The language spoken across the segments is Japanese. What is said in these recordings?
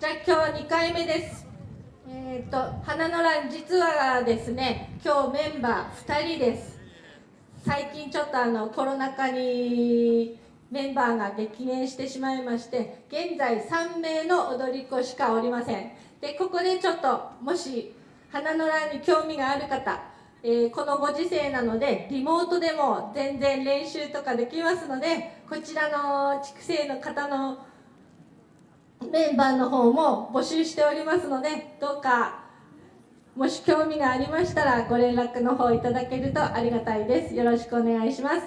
じゃあ今日2回目です。えっ、ー、と花の欄実はですね今日メンバー2人です。最近ちょっとあのコロナ禍にメンバーが激減してしまいまして現在3名の踊り子しかおりません。でここでちょっともし花の欄に興味がある方えー、このご時世なのでリモートでも全然練習とかできますのでこちらの畜生の方のメンバーの方も募集しておりますのでどうかもし興味がありましたらご連絡の方いただけるとありがたいです。よろしくお願いします。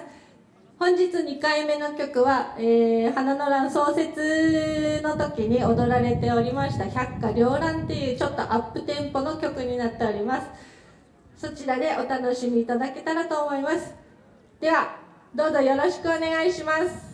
本日2回目の曲は、えー、花の乱創設の時に踊られておりました百花繚乱っていうちょっとアップテンポの曲になっております。そちらでお楽しみいただけたらと思います。ではどうぞよろしくお願いします。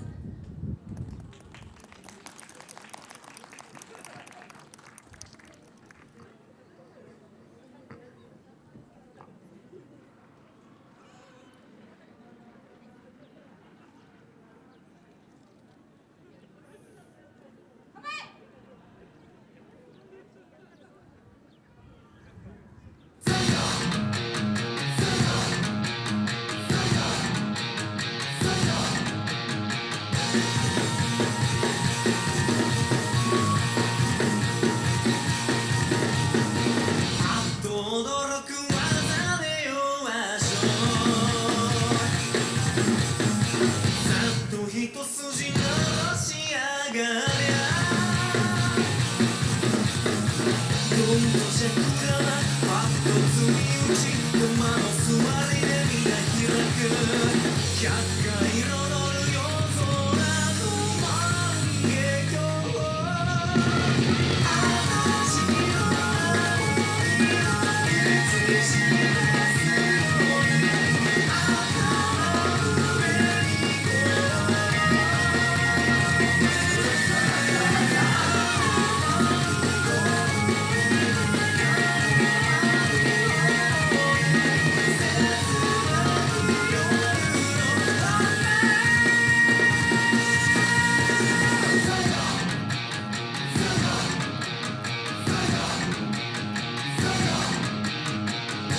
Music